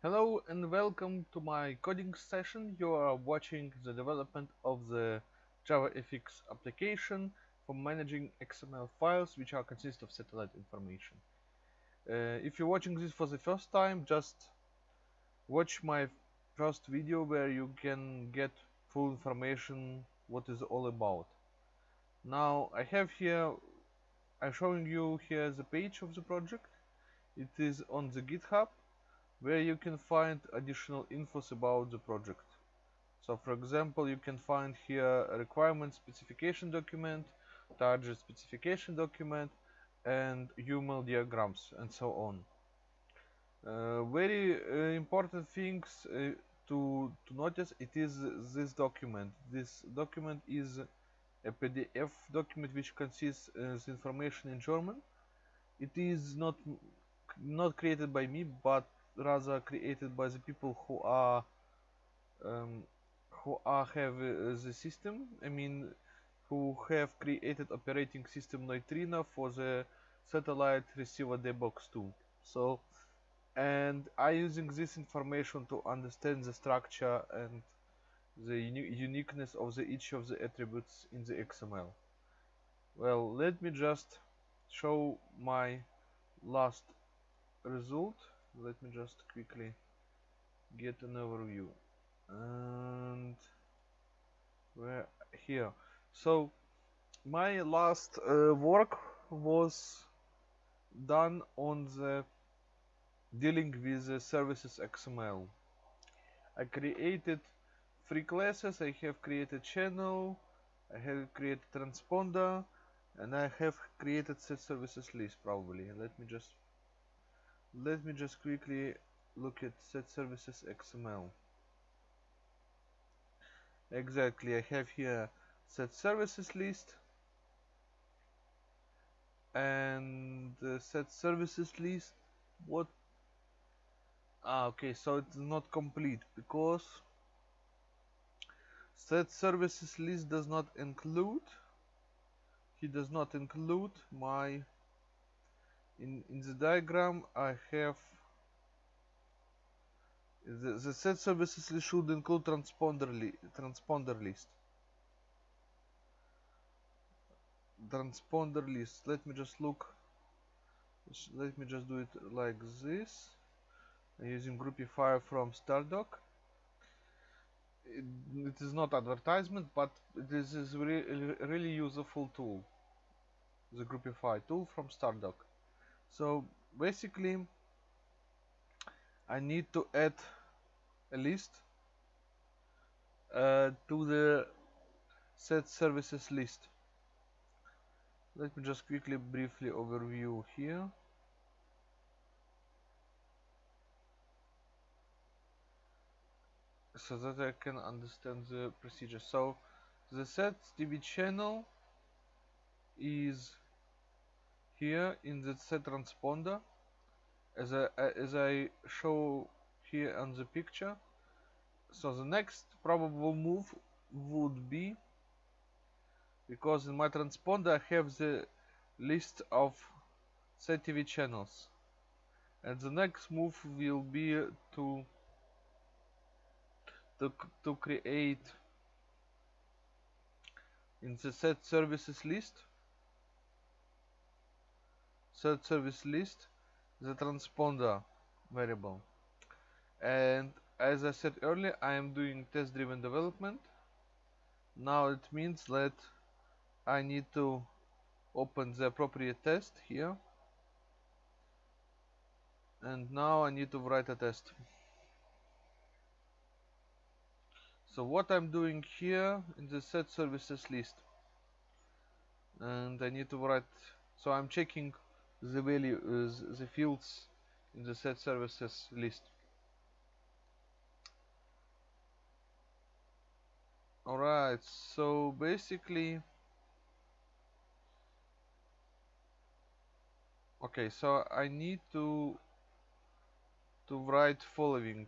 Hello and welcome to my coding session. You are watching the development of the JavaFX application for managing XML files which are consist of satellite information. Uh, if you're watching this for the first time, just watch my first video where you can get full information what is all about. Now I have here, I'm showing you here the page of the project. It is on the GitHub where you can find additional infos about the project. So for example, you can find here a requirement specification document, target specification document, and UML diagrams, and so on. Uh, very uh, important things uh, to, to notice, it is this document. This document is a PDF document which consists of information in German. It is not not created by me, but rather created by the people who are um, who are have uh, the system. I mean who have created operating system Neutrino for the satellite receiver dbox 2 so and I using this information to understand the structure and the uni uniqueness of the each of the attributes in the XML well let me just show my last result let me just quickly get an overview. And where here. So my last uh, work was done on the dealing with the services XML I created three classes. I have created channel I have created transponder and I have created set services list probably. Let me just let me just quickly look at set services XML exactly I have here set services list and the set services list what? Ah okay so it's not complete because set services list does not include he does not include my in in the diagram I have the, the set services should include transponder li transponder list. Transponder list. Let me just look. Let me just do it like this. Using groupifier from stardock it, it is not advertisement but this is re really useful tool. The groupify tool from stardock so basically I need to add a list uh, to the set services list. Let me just quickly briefly overview here. So that I can understand the procedure. So the set TV channel is here in the set transponder as I, as I show here on the picture. So the next probable move would be because in my transponder I have the list of set TV channels. And the next move will be to to, to create in the set services list set service list the transponder variable. And as I said earlier I am doing test driven development. Now it means that I need to open the appropriate test here. And now I need to write a test. So what I'm doing here in the set services list. And I need to write so I'm checking the value uh, the fields in the set services list. Alright so basically okay so I need to to write following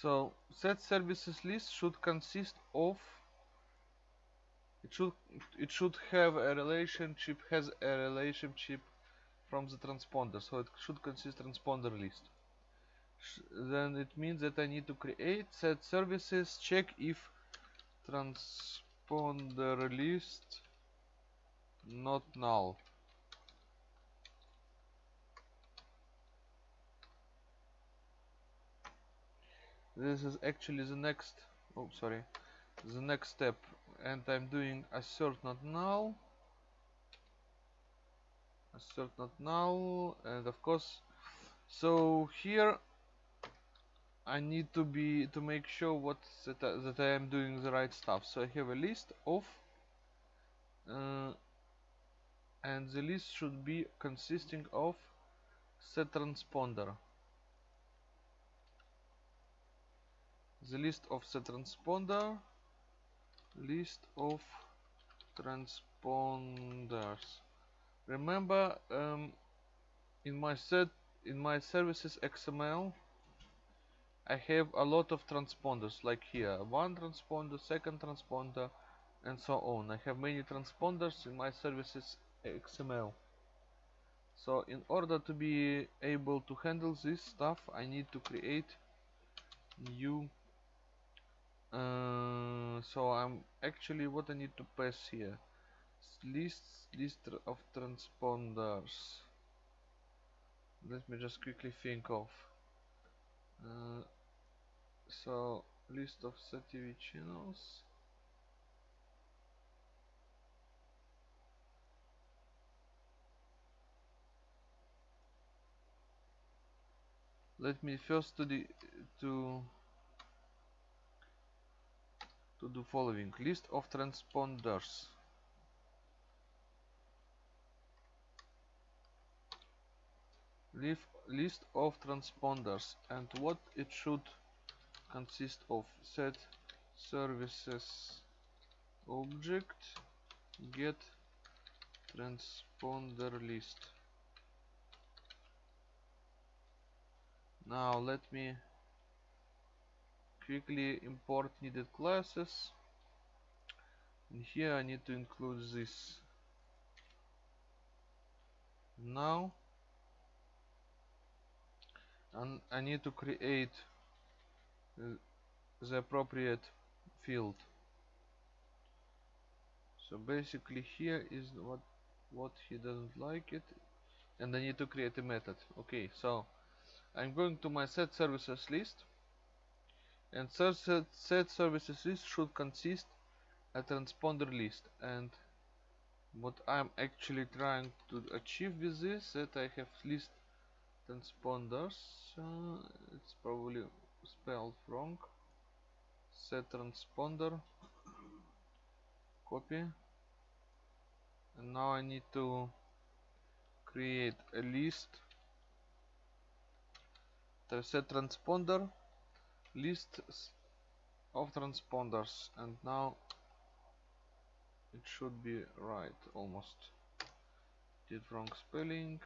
so set services list should consist of it should it should have a relationship has a relationship from the transponder. So it should consist transponder list. Sh then it means that I need to create set services check if transponder list not null this is actually the next oh sorry the next step. And I'm doing assert not null. Assert not null and of course so here I need to be to make sure what that, I, that I am doing the right stuff. So I have a list of uh, and the list should be consisting of set transponder the list of the transponder. List of transponders. Remember um, in my set in my services XML I have a lot of transponders like here. One transponder second transponder and so on. I have many transponders in my services XML so in order to be able to handle this stuff I need to create new uh, so I'm actually what I need to pass here. List list of transponders. Let me just quickly think of uh, so list of SATV channels let me first to the to to do following. List of transponders. List of transponders and what it should consist of. Set services. Object. Get transponder list. Now let me quickly import needed classes. And here I need to include this. Now and I need to create uh, the appropriate field. So basically here is what what he doesn't like it and I need to create a method. Okay so I'm going to my set services list and set, services list should consist a transponder list. And what I'm actually trying to achieve with this that I have list transponders uh, it's probably spelled wrong. Set transponder copy. And now I need to create a list. Set transponder list of transponders and now it should be right almost. Did wrong spelling.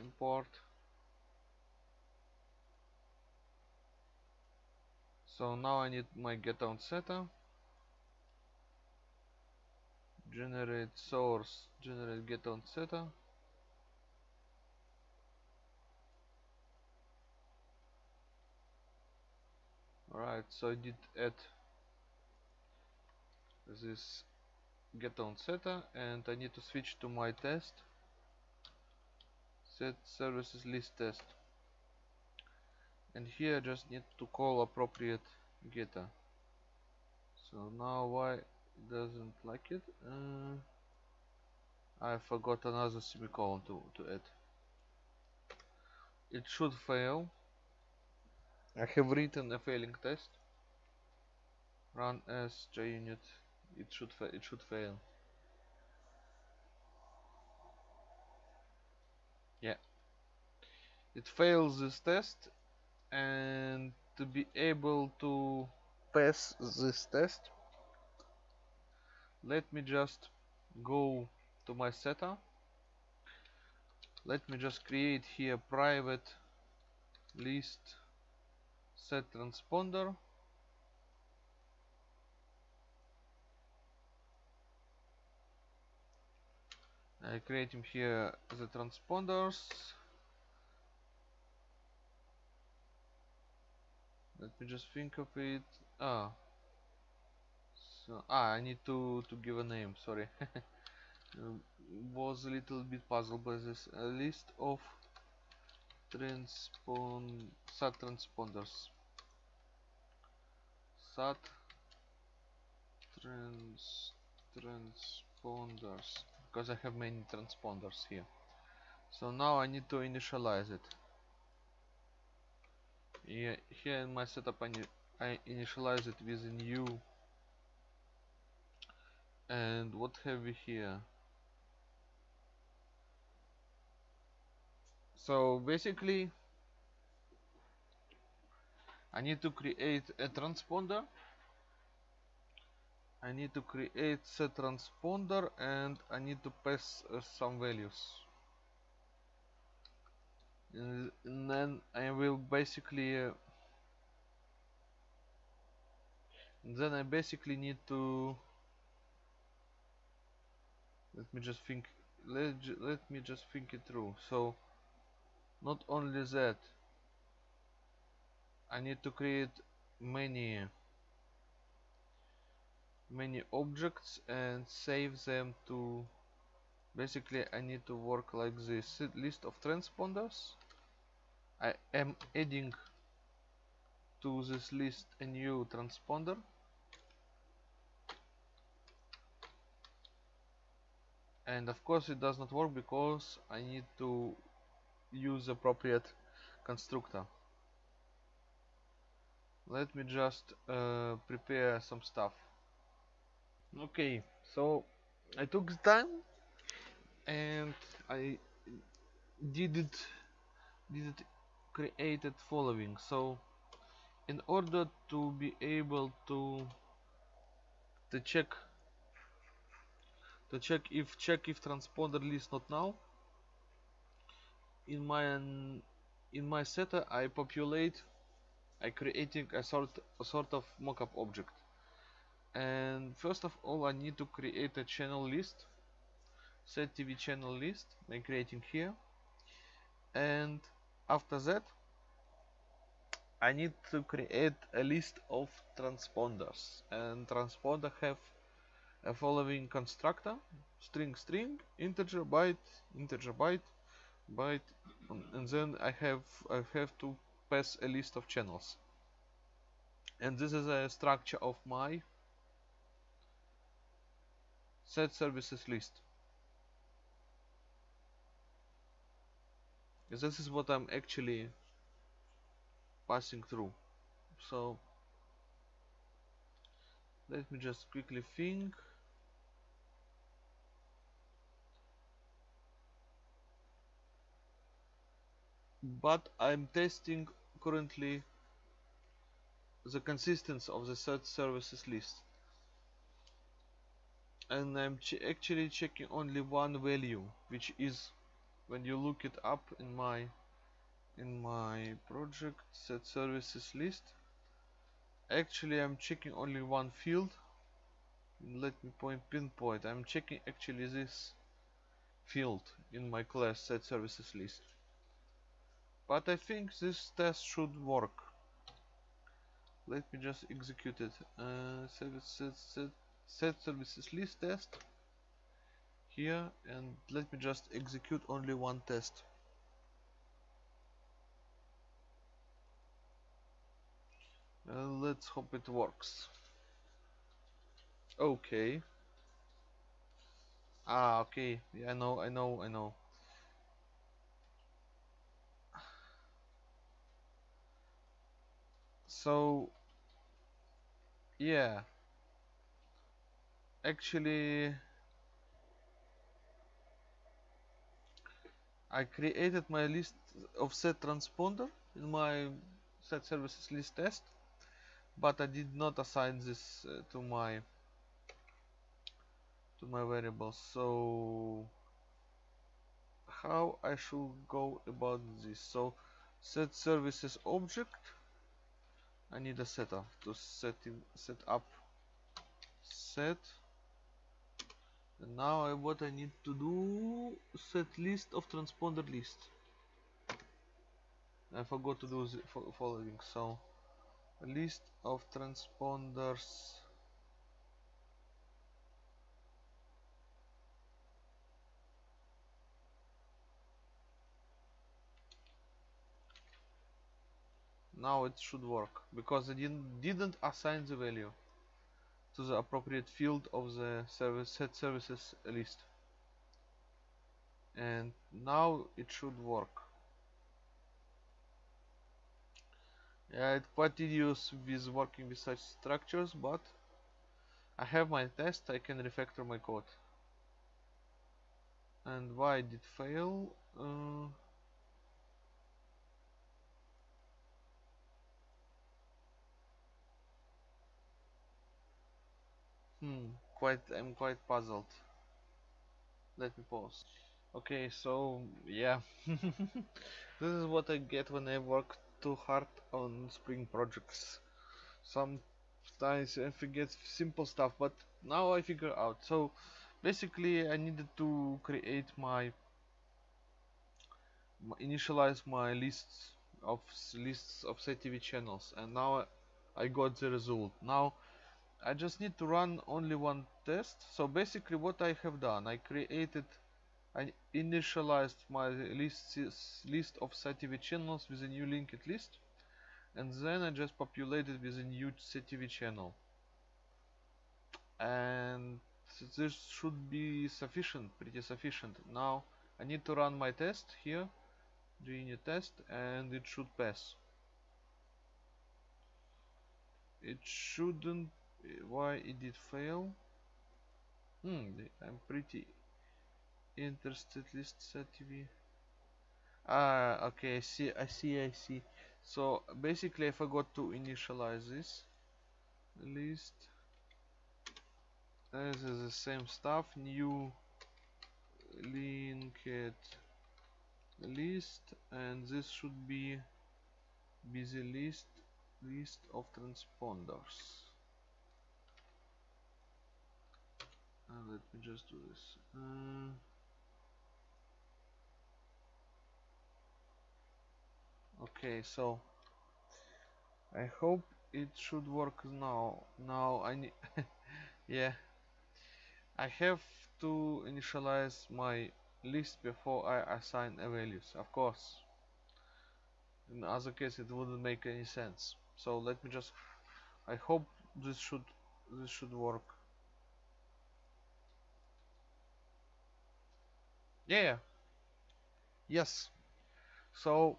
Import. So now I need my get on setter. Generate source generate get on setter Alright, so I did add this get on setter and I need to switch to my test. Set services list test. And here I just need to call appropriate getter. So now why it doesn't like it? Uh, I forgot another semicolon to, to add. It should fail I have written a failing test. Run as JUnit. It should it should fail. Yeah. It fails this test and to be able to pass this test let me just go to my setup let me just create here private list set transponder. I create him here the transponders. Let me just think of it. Ah. So ah I need to to give a name sorry. Was a little bit puzzled by this. A list of transpon SAT transponders SAT trans transponders. Because I have many transponders here. So now I need to initialize it. Yeah, here in my setup I, I initialize it with a new. And what have we here? So basically I need to create a transponder. I need to create a transponder and I need to pass uh, some values. And, and then I will basically uh, then I basically need to let me just think let, let me just think it through. So not only that I need to create many many objects and save them to basically I need to work like this. List of transponders. I am adding to this list a new transponder. And of course it does not work because I need to use appropriate constructor let me just uh, prepare some stuff. Okay so I took time and I did it did it created following. So in order to be able to to check to check if check if transponder list not null in my in my setter I populate I creating a sort a sort of mockup object. And first of all I need to create a channel list. Set TV channel list by creating here. And after that I need to create a list of transponders. And transponder have a following constructor. String string integer byte integer byte byte and then I have I have to pass a list of channels. And this is a structure of my set services list. This is what I'm actually passing through. So let me just quickly think. But I'm testing currently the consistency of the set services list. And I'm ch actually checking only one value which is when you look it up in my in my project set services list actually I'm checking only one field. Let me point pinpoint. I'm checking actually this field in my class set services list but I think this test should work. Let me just execute it. Uh, set, set, services list test here and let me just execute only one test. Uh, let's hope it works. Okay. Ah okay. Yeah, I know I know I know so yeah. Actually I created my list of set transponder in my set services list test but I did not assign this uh, to my to my variable so how I should go about this? So set services object I need a setup. To set in, set up. Set. And now I, what I need to do set list of transponder list. I forgot to do the following so list of transponders now it should work. Because I didn't, didn't assign the value to the appropriate field of the service set services list. And now it should work. Yeah it's quite tedious with working with such structures but I have my test I can refactor my code. And why did fail? Uh, Quite, I'm quite puzzled. Let me pause. Okay, so, yeah. this is what I get when I work too hard on Spring projects. Sometimes I forget simple stuff, but now I figure out. So, basically I needed to create my, initialize my lists of lists of CTV channels and now I got the result. Now I just need to run only one test. So basically what I have done I created I initialized my list list of CTV channels with a new linked list. And then I just populated with a new CTV channel. And this should be sufficient pretty sufficient. Now I need to run my test here doing a test and it should pass. It shouldn't why it did fail? Hmm I'm pretty interested list TV ah okay I see I see I see. So basically I forgot to initialize this list. This is the same stuff new linked list and this should be busy list list of transponders let me just do this. Uh, okay so I hope it should work now. Now I need yeah. I have to initialize my list before I assign a values of course. In other case it wouldn't make any sense. So let me just I hope this should this should work yeah. Yes. So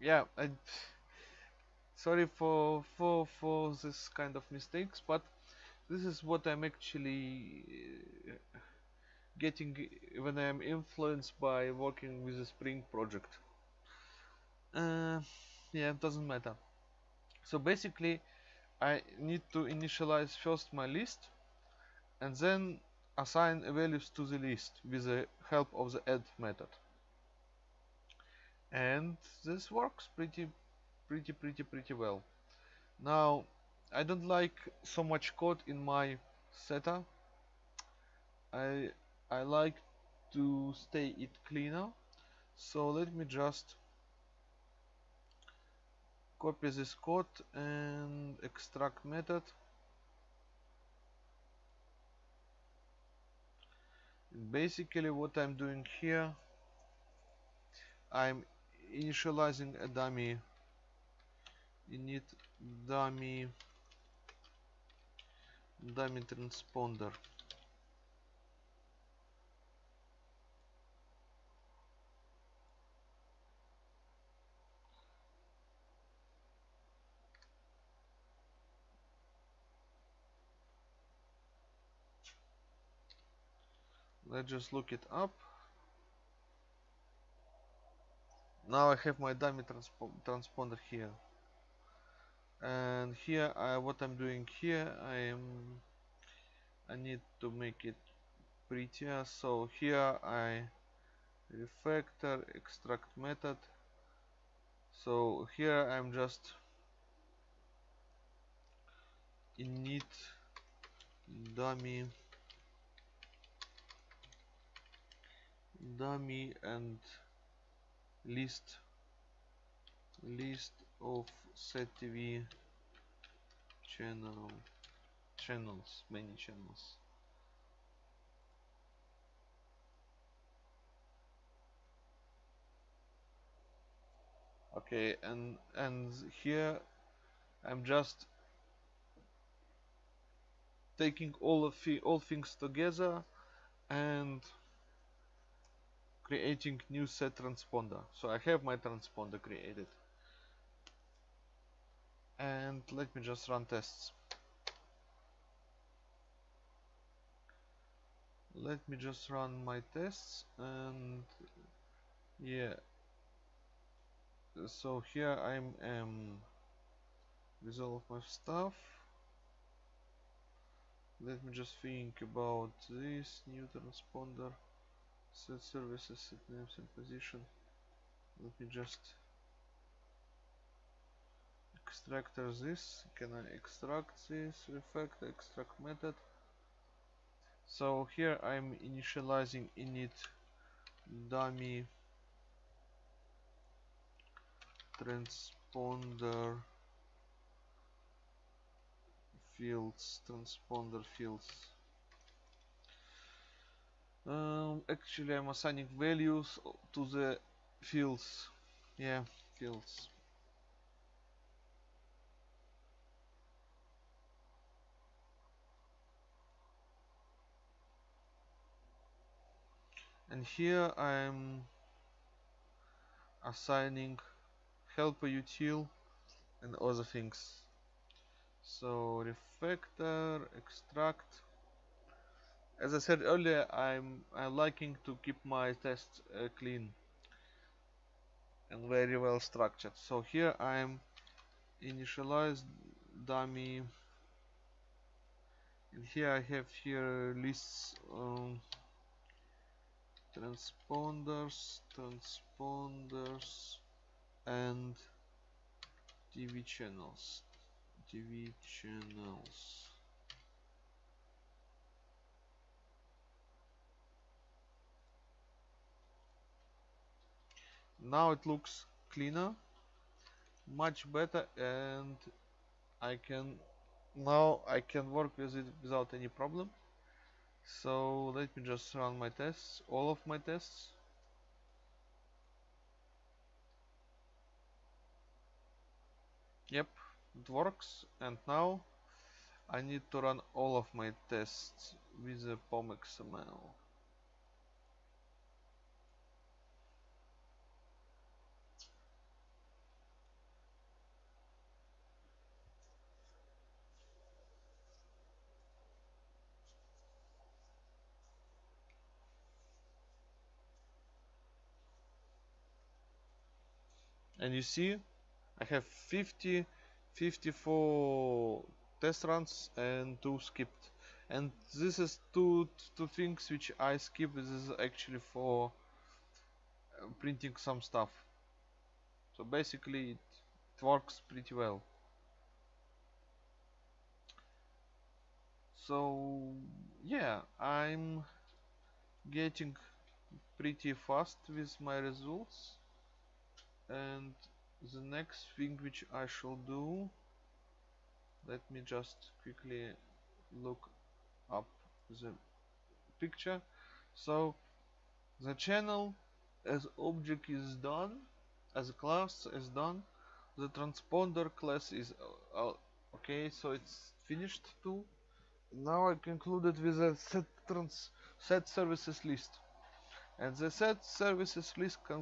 yeah I sorry for for for this kind of mistakes but this is what I'm actually uh, getting when I'm influenced by working with the Spring project. Uh, yeah it doesn't matter. So basically I need to initialize first my list and then assign values to the list with the help of the add method. And this works pretty pretty pretty pretty well. Now I don't like so much code in my setup. I I like to stay it cleaner. So let me just copy this code and extract method basically what I'm doing here I'm initializing a dummy. Init dummy dummy transponder let's just look it up. Now I have my dummy transpo transponder here. And here I, what I'm doing here I am I need to make it prettier. So here I refactor extract method. So here I'm just init dummy dummy and list list of settv channel channels many channels. Okay and and here I'm just taking all of the, all things together and creating new set transponder. So I have my transponder created. And let me just run tests. Let me just run my tests and yeah. So here I'm um, with all of my stuff. Let me just think about this new transponder set services set names and position. Let me just extract this. Can I extract this refactor extract method? So here I'm initializing init dummy transponder fields transponder fields um, actually I'm assigning values to the fields. Yeah fields. And here I'm assigning helper util and other things. So refactor extract as I said earlier I'm I'm liking to keep my tests uh, clean and very well structured. So here I'm initialize dummy. And here I have here lists um, transponders transponders and TV channels. TV channels now it looks cleaner much better and I can now I can work with it without any problem so let me just run my tests all of my tests Yep, it works. And now I need to run all of my tests with the POM And you see I have 50 54 test runs and two skipped. And this is two two things which I skip. This is actually for uh, printing some stuff. So basically it, it works pretty well. So yeah I'm getting pretty fast with my results and the next thing which I shall do let me just quickly look up the picture. So the channel as object is done as a class is done the transponder class is uh, okay so it's finished too. Now I concluded with a set trans set services list. And the set services list be,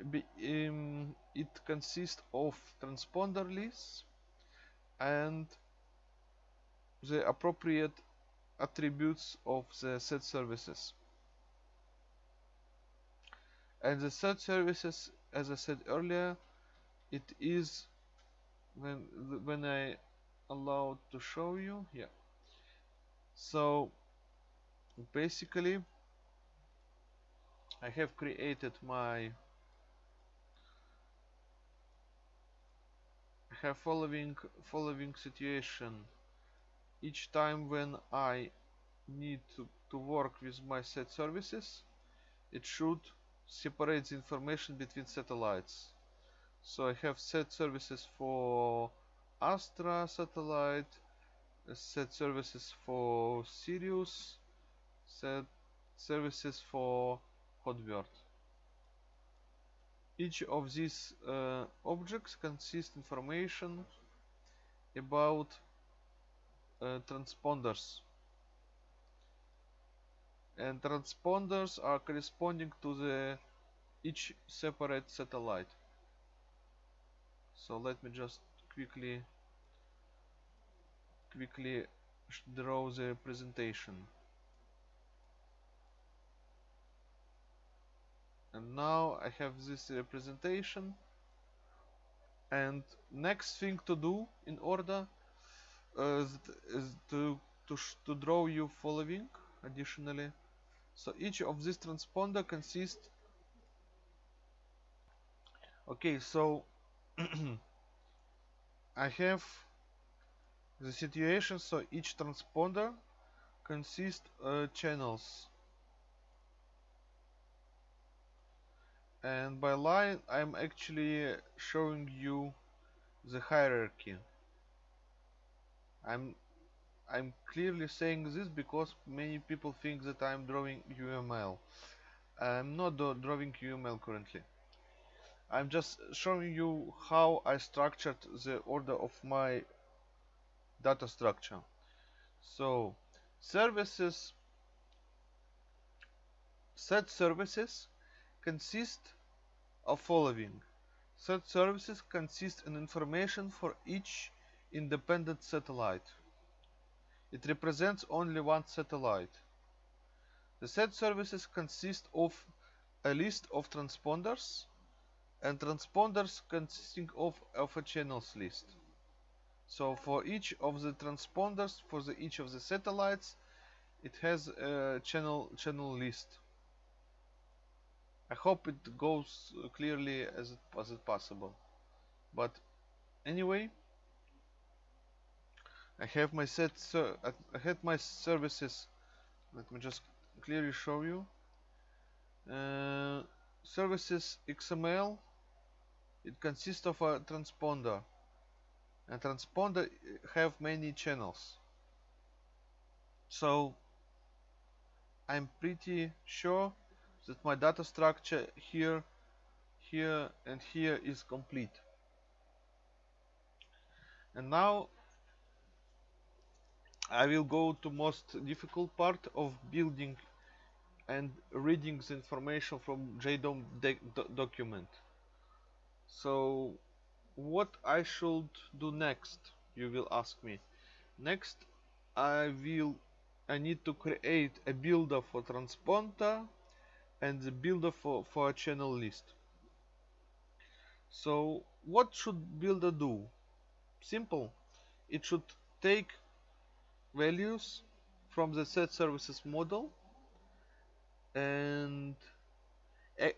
um, it consists of transponder lists and the appropriate attributes of the set services. And the set services as I said earlier it is when when I allowed to show you yeah. So basically I have created my have following following situation. Each time when I need to, to work with my set services it should separate the information between satellites. So I have set services for Astra satellite set services for Sirius set services for Hotbird each of these uh, objects consists information about uh, transponders. And transponders are corresponding to the each separate satellite. So let me just quickly quickly draw the presentation and now I have this representation. And next thing to do in order uh, is to to, to draw you following additionally. So each of this transponder consists okay so I have the situation. So each transponder consists uh, channels and by line I'm actually showing you the hierarchy. I'm I'm clearly saying this because many people think that I'm drawing UML I'm not drawing UML currently. I'm just showing you how I structured the order of my data structure. So services set services consist of following. Set services consist in information for each independent satellite. It represents only one satellite. The set services consist of a list of transponders and transponders consisting of, of a channels list. So for each of the transponders, for the, each of the satellites, it has a channel channel list. I hope it goes clearly as it, as it possible. But anyway, I have my set. so I had my services. Let me just clearly show you. Uh, services XML. It consists of a transponder. A transponder have many channels. So I'm pretty sure that my data structure here here and here is complete. And now I will go to most difficult part of building and reading the information from JDOM document. So what I should do next you will ask me. Next I will I need to create a builder for transponder and the builder for, for a channel list. So what should builder do? Simple. It should take values from the set services model and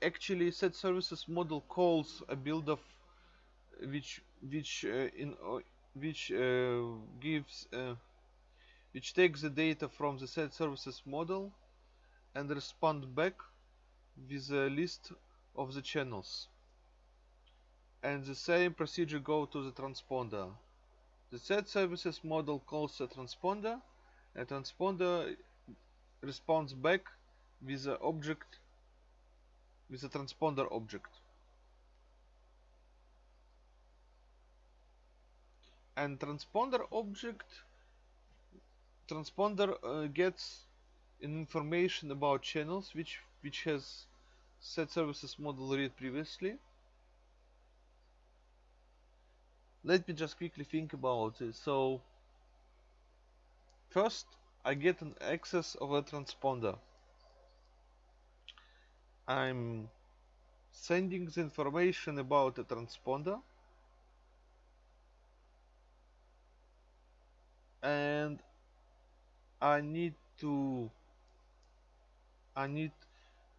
actually set services model calls a builder which which uh, in uh, which uh, gives uh, which takes the data from the set services model and respond back with a list of the channels. And the same procedure go to the transponder. The set services model calls a transponder a transponder responds back with the object with a transponder object. And transponder object transponder uh, gets information about channels which which has set services model read previously. Let me just quickly think about it. So first I get an access of a transponder. I'm sending the information about the transponder and I need to I need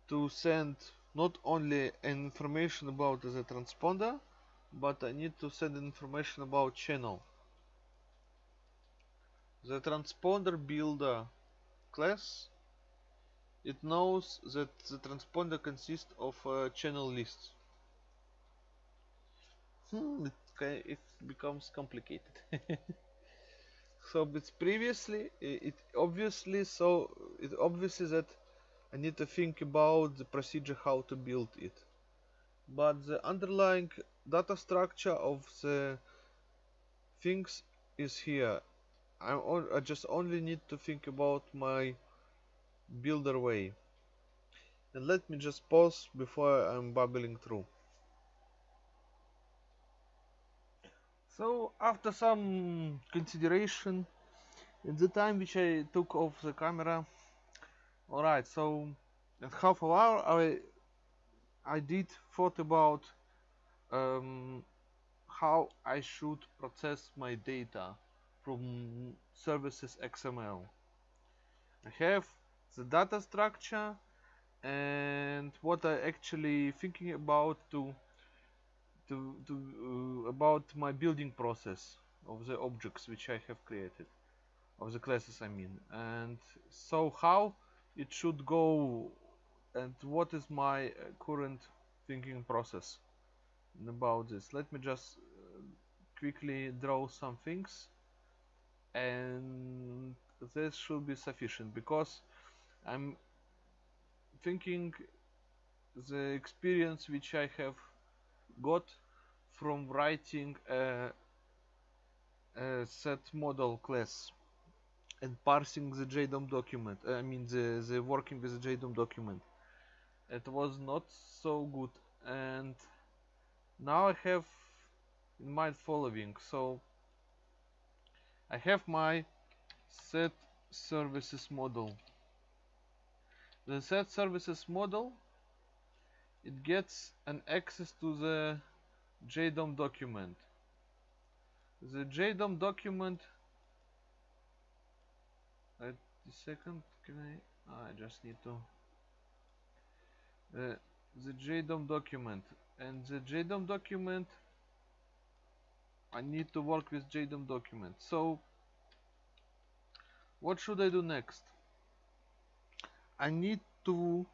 to send not only information about the transponder but I need to send information about channel. The transponder builder class. It knows that the transponder consists of uh, channel lists. Hmm, it, it becomes complicated. So it's previously it obviously so it obviously that I need to think about the procedure how to build it. But the underlying data structure of the things is here. I, I just only need to think about my builder way. And let me just pause before I'm babbling through. So after some consideration in the time which I took off the camera alright so at half an hour I I did thought about um, how I should process my data from services XML. I have the data structure and what I actually thinking about to to, to uh, about my building process of the objects which I have created of the classes I mean and so how it should go and what is my uh, current thinking process about this? Let me just uh, quickly draw some things and this should be sufficient because I'm thinking the experience which I have got from writing a, a set model class and parsing the JDOM document I mean the, the working with the JDOM document. It was not so good. And now I have in mind following. So I have my set services model. The set services model it gets an access to the JDOM document. The JDOM document second can I? Ah, I just need to. Uh, the JDOM document. And the JDOM document I need to work with JDOM document. So what should I do next? I need to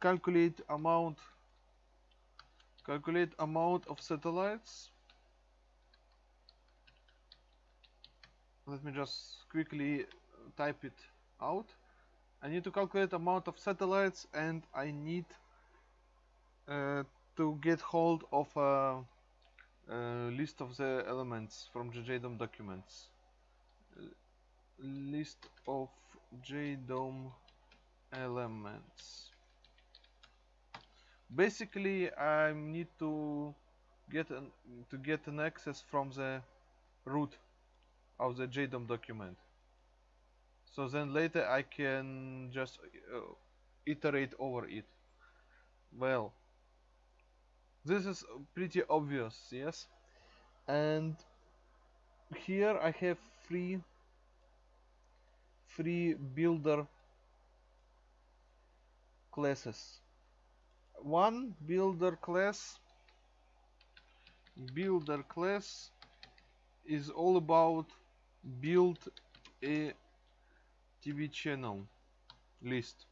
calculate amount calculate amount of satellites. Let me just quickly type it out. I need to calculate amount of satellites and I need uh, to get hold of a, a, list of the elements from the JDOM documents. List of JDOM elements. Basically I need to get an to get an access from the root of the JDOM document so then later I can just uh, iterate over it. Well this is pretty obvious yes? And here I have three three builder classes. One builder class builder class is all about build a TV channel list.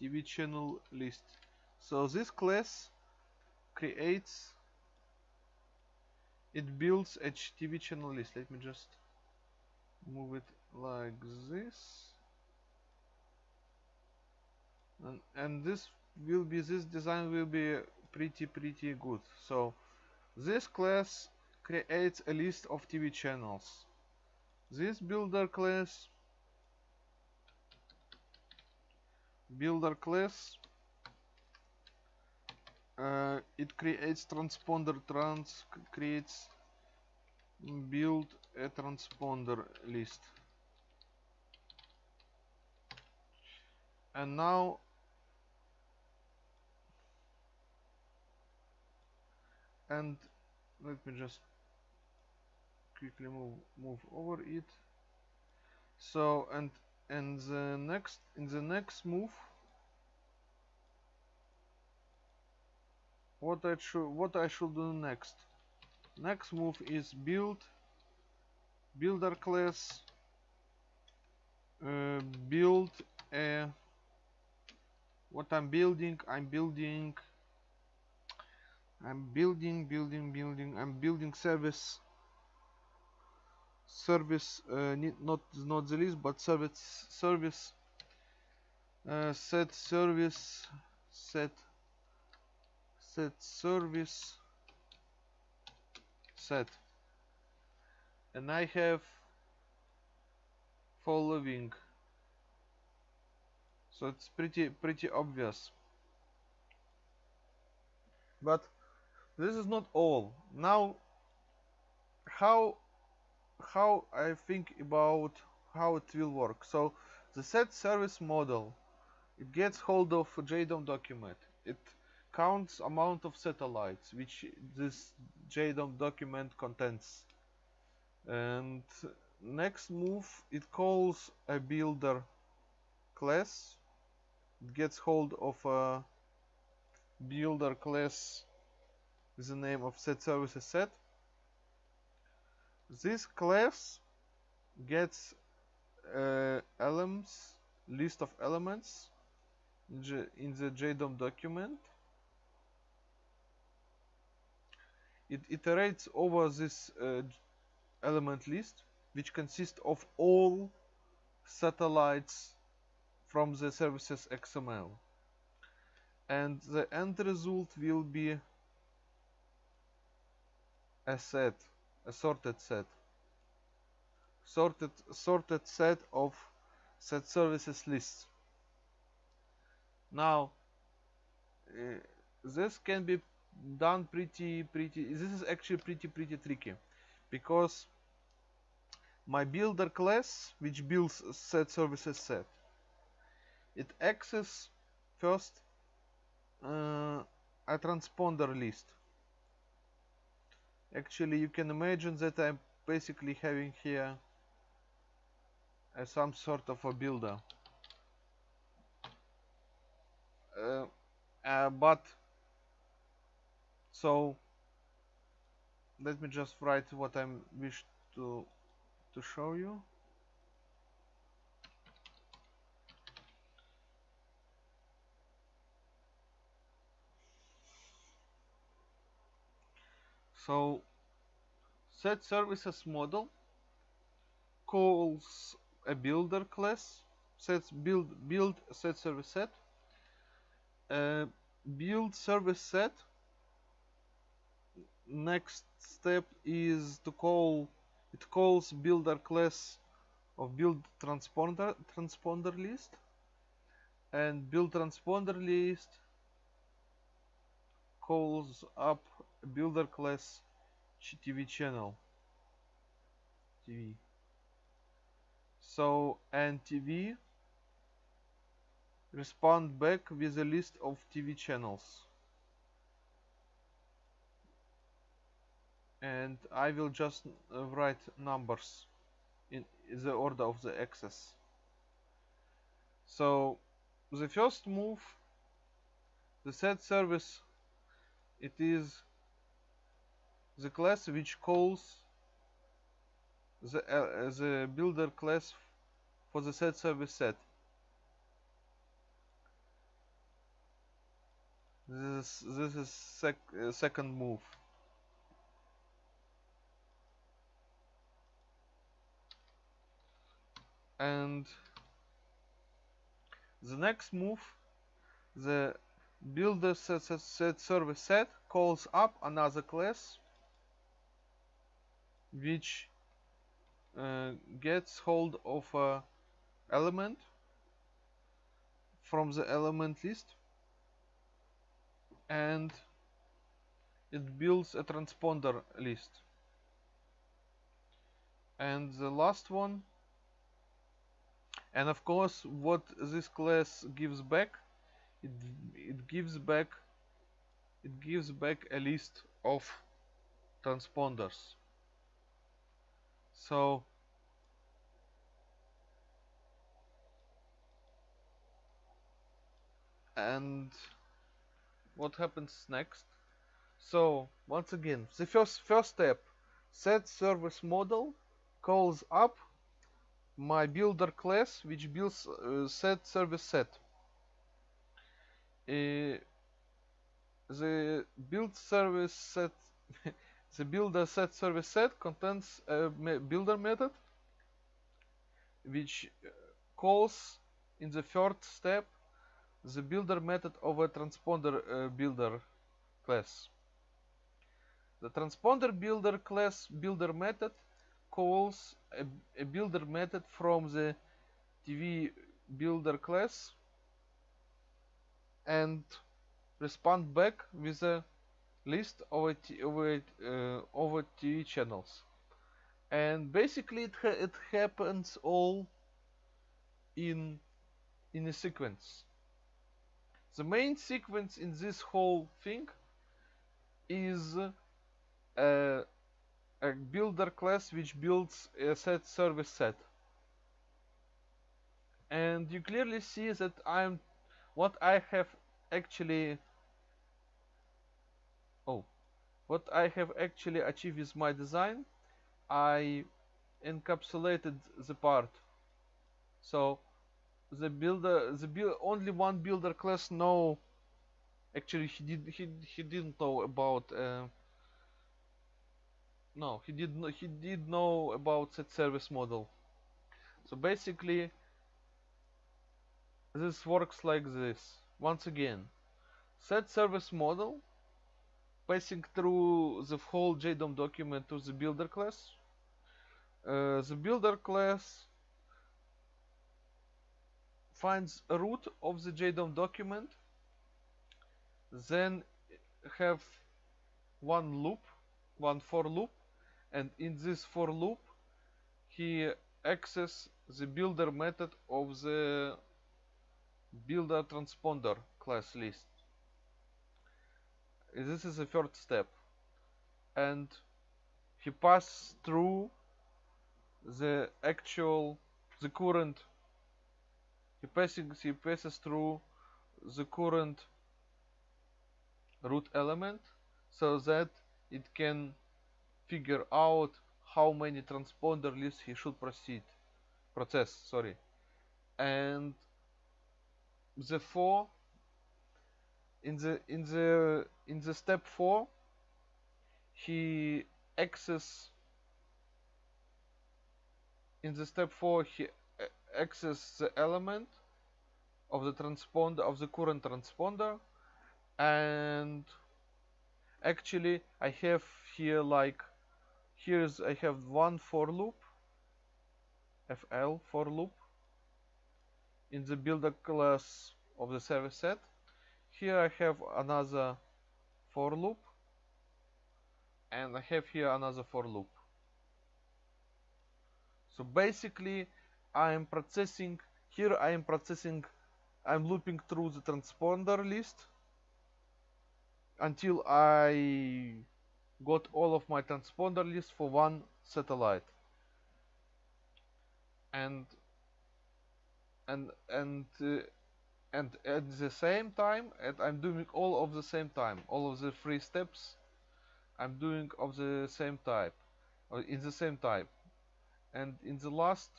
TV channel list. So this class creates it builds a TV channel list. Let me just move it like this. And, and this will be this design will be pretty pretty good. So this class creates a list of TV channels this builder class builder class uh, it creates transponder trans creates build a transponder list. And now and let me just quickly move move over it. So and and the next in the next move what I should what I should do next? Next move is build builder class uh, build a what I'm building I'm building I'm building building building I'm building service service uh, not not the list but service service uh, set service set set service set. And I have following. So it's pretty pretty obvious. But this is not all. Now how how I think about how it will work. So the set service model it gets hold of a JDOM document. It counts amount of satellites which this JDOM document contains. And next move it calls a builder class. It gets hold of a builder class with the name of set services set this class gets uh, elements list of elements in the JDOM document. It iterates over this uh, element list which consists of all satellites from the services XML and the end result will be a set a sorted set. Sorted sorted set of set services lists. Now uh, this can be done pretty pretty this is actually pretty pretty tricky because my builder class which builds set services set it access first uh, a transponder list actually you can imagine that I'm basically having here some sort of a builder. Uh, uh, but so let me just write what I wish to to show you so set services model calls a builder class sets build build set service set. Uh, build service set next step is to call it calls builder class of build transponder transponder list. And build transponder list calls up builder class TV channel. TV so and TV respond back with a list of TV channels. And I will just uh, write numbers in the order of the access. So the first move the set service it is the class which calls the, uh, the builder class for the set service set. This this is sec uh, second move. And the next move the builder set, set, set service set calls up another class which uh, gets hold of a element from the element list and it builds a transponder list. And the last one and of course what this class gives back it, it gives back it gives back a list of transponders so and what happens next? So once again the first first step set service model calls up my builder class which builds uh, set service set. Uh, the build service set the builder set service set contains a builder method which uh, calls in the third step the builder method of a transponder uh, builder class. The transponder builder class builder method calls a, a builder method from the TV builder class and respond back with a list over a, uh, a TV channels. And basically it, ha it happens all in in a sequence. The main sequence in this whole thing is a, a builder class which builds a set service set. And you clearly see that I'm what I have actually what I have actually achieved with my design I encapsulated the part. So the builder the build only one builder class know actually he did he he didn't know about uh, no he did know he did know about set service model. So basically this works like this. Once again set service model passing through the whole JDOM document to the builder class. Uh, the builder class finds a root of the JDOM document then have one loop one for loop and in this for loop he access the builder method of the builder transponder class list this is the third step. And he passes through the actual the current. He passes he passes through the current root element so that it can figure out how many transponder lists he should proceed process sorry. And the four in the in the in the step 4 he access in the step 4 he access the element of the transponder of the current transponder. And actually I have here like here's I have one for loop FL for loop in the builder class of the service set here I have another for loop and I have here another for loop. So basically I am processing here I am processing I'm looping through the transponder list until I got all of my transponder list for one satellite. And and and uh, and at the same time and I'm doing all of the same time all of the three steps I'm doing of the same type or in the same type. And in the last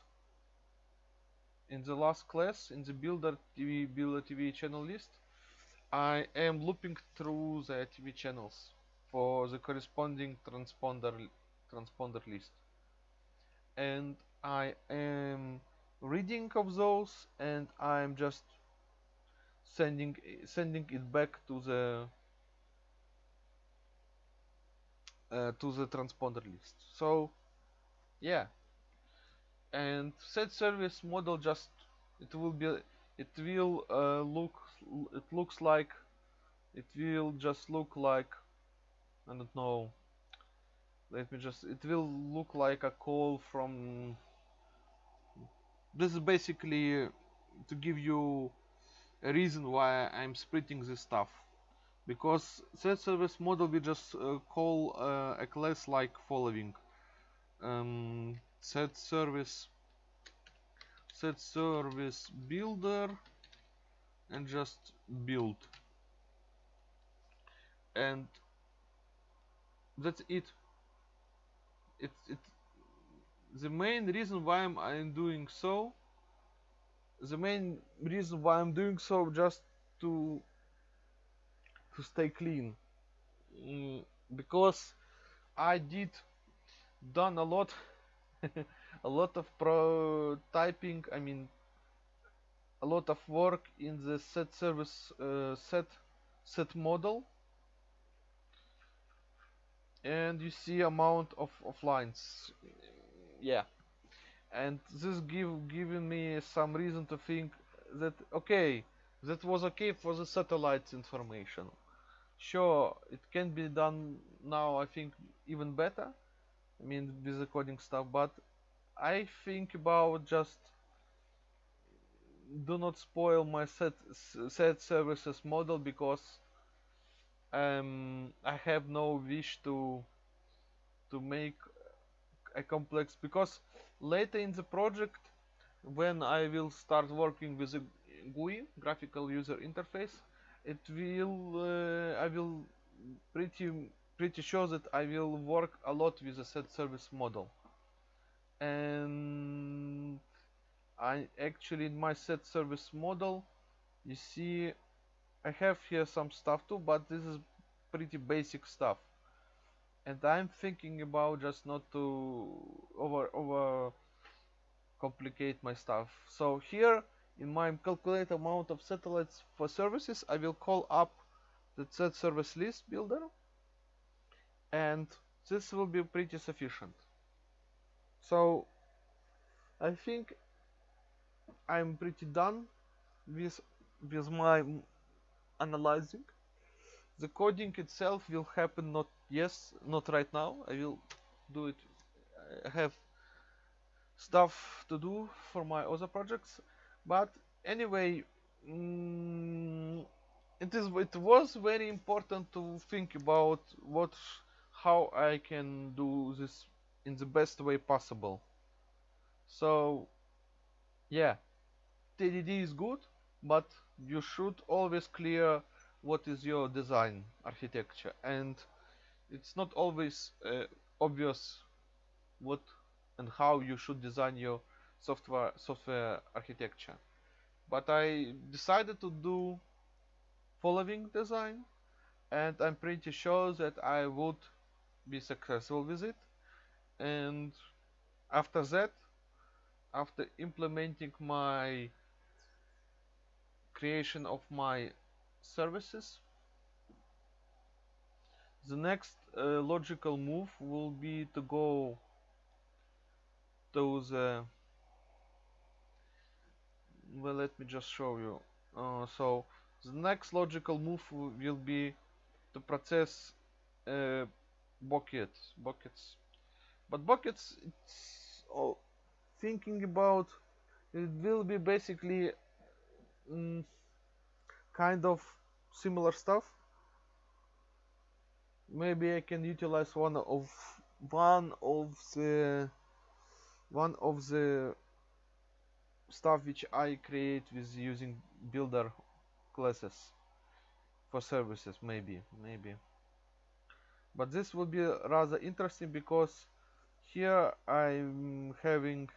in the last class in the builder TV builder TV channel list I am looping through the TV channels for the corresponding transponder transponder list. And I am reading of those and I'm just sending sending it back to the uh, to the transponder list. So yeah. And set service model just it will be it will uh, look it looks like it will just look like I don't know. Let me just it will look like a call from this is basically to give you a reason why I'm splitting this stuff. Because set service model we just uh, call uh, a class like following. Um, set service set service builder and just build. And that's it. It it the main reason why I'm, I'm doing so the main reason why I'm doing so just to to stay clean. Mm, because I did done a lot a lot of prototyping I mean a lot of work in the set service uh, set set model. And you see amount of, of lines. Yeah and this give giving me some reason to think that okay that was okay for the satellites information. Sure it can be done now I think even better I mean with the coding stuff but I think about just do not spoil my set set services model because um, I have no wish to to make a complex because later in the project when I will start working with a GUI graphical user interface it will uh, I will pretty pretty sure that I will work a lot with a set service model. And I actually in my set service model you see I have here some stuff too but this is pretty basic stuff and I'm thinking about just not to over over complicate my stuff. So here in my calculate amount of satellites for services I will call up the set service list builder. And this will be pretty sufficient. So I think I'm pretty done with with my analyzing the coding itself will happen not yes not right now. I will do it. I have stuff to do for my other projects. But anyway mm, it is it was very important to think about what how I can do this in the best way possible. So yeah. TDD is good but you should always clear what is your design architecture? And it's not always uh, obvious what and how you should design your software software architecture. But I decided to do following design and I'm pretty sure that I would be successful with it. And after that after implementing my creation of my services. The next uh, logical move will be to go to the well let me just show you. Uh, so the next logical move will be to process uh, buckets buckets. But buckets it's all thinking about it will be basically mm, kind of similar stuff. Maybe I can utilize one of one of the one of the stuff which I create with using builder classes for services maybe maybe. But this will be rather interesting because here I'm having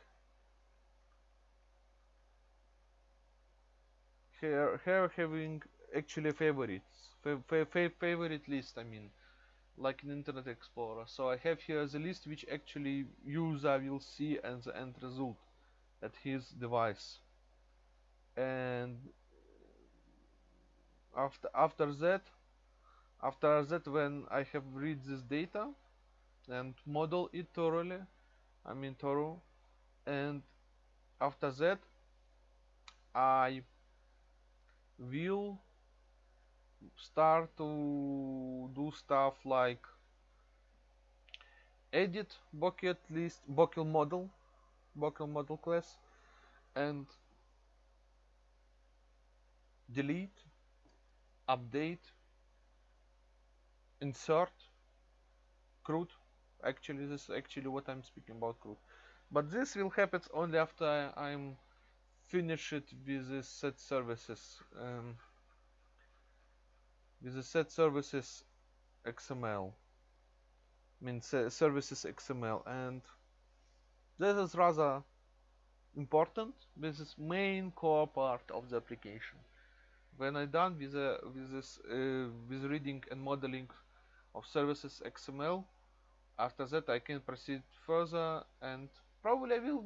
here here having actually favorites fa fa favorite list I mean like in Internet Explorer. So I have here the list which actually user will see as the end result at his device. And after after that after that when I have read this data and model it thoroughly I mean thorough and after that I will start to do stuff like edit bucket list bucket model bucket model class and delete update insert CRUD. Actually this is actually what I'm speaking about CRUD. But this will happen only after I'm finished with the set services um, with the set services XML I mean services XML and this is rather important. This is main core part of the application. When I'm done with, uh, with this uh, with reading and modeling of services XML after that I can proceed further and probably I will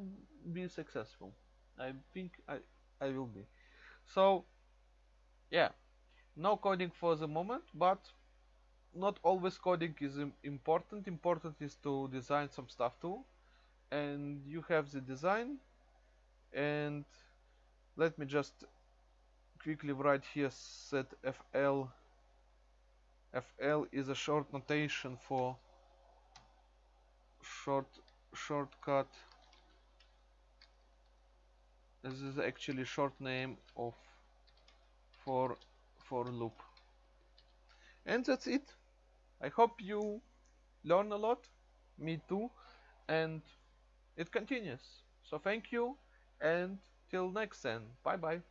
be successful I think I, I will be. So yeah. No coding for the moment but not always coding is important. Important is to design some stuff too. And you have the design. And let me just quickly write here set fl fl is a short notation for short shortcut this is actually short name of for for loop. And that's it. I hope you learn a lot me too and it continues. So thank you and till next time bye bye